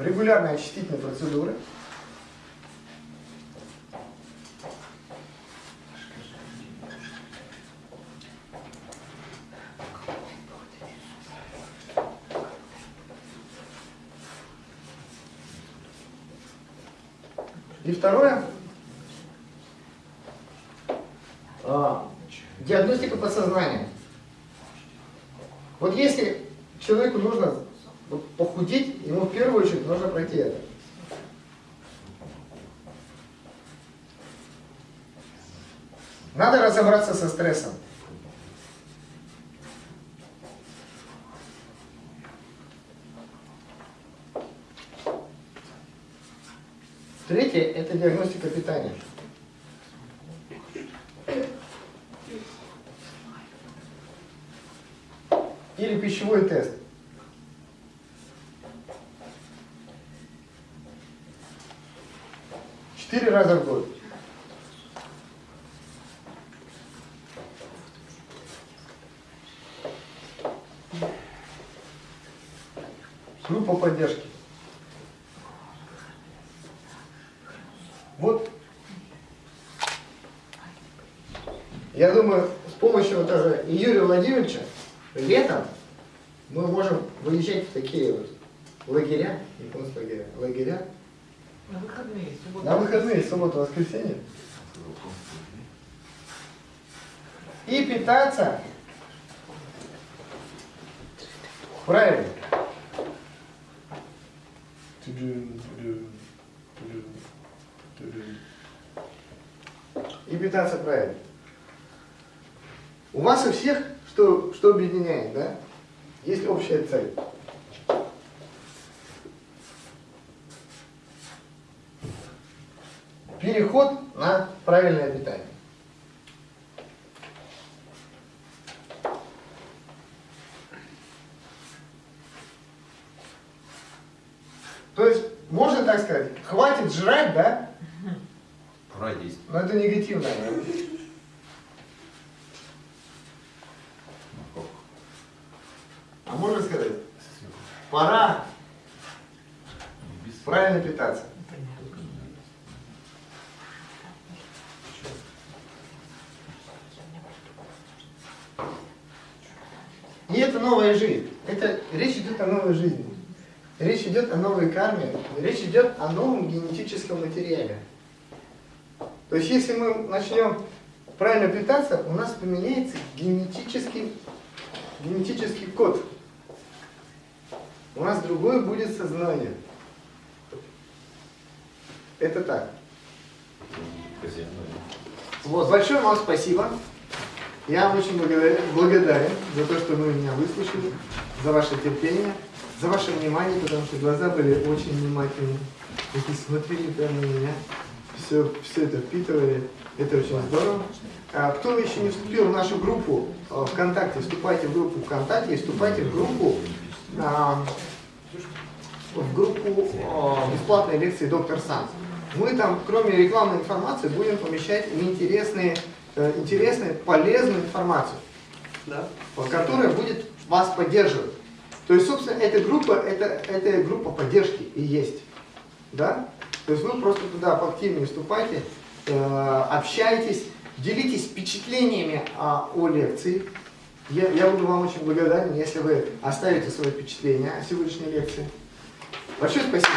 регулярные очистительные процедуры. И второе, а, диагностика подсознания. Вот если человеку нужно похудеть, ему в первую очередь нужно пройти это. Надо разобраться со стрессом. Третье – это диагностика питания. Или пищевой тест. Четыре раза в год. Группа поддержки. Вот. Я думаю, с помощью вот даже Юрия Владимировича летом мы можем выезжать в такие вот лагеря, японские лагеря, лагеря. На выходные, субботу. На выходные, субботу, воскресенье. И питаться правильно. И питаться правильно. У вас у всех что, что объединяет, да? Есть общая цель. Переход на правильное питание. То есть, можно так сказать, хватит жрать, да? Пора. Но это негативное. А можно сказать, пора правильно питаться. И это новая жизнь. Это речь идет о новой жизни. Речь идет о новой карме. Речь идет о новом генетическом материале. То есть, если мы начнем правильно питаться, у нас поменяется генетический, генетический код. У нас другое будет сознание. Это так. Вот, большое вам спасибо. Я вам очень благодарен, за то, что вы меня выслушали, за ваше терпение, за ваше внимание, потому что глаза были очень внимательны. Такие смотрели прямо на меня, все, все это впитывали. Это очень здорово. А, кто еще не вступил в нашу группу а, ВКонтакте, вступайте в группу ВКонтакте, вступайте в группу а, в группу а, бесплатной лекции «Доктор Сан». Мы там, кроме рекламной информации, будем помещать интересные, интересную, полезную информацию, да, которая будет вас поддерживать. То есть, собственно, эта группа, это, это группа поддержки и есть. Да? То есть вы просто туда поактивнее вступайте, э, общайтесь, делитесь впечатлениями о, о лекции. Я, я буду вам очень благодарен, если вы оставите свои впечатления о сегодняшней лекции. Большое спасибо.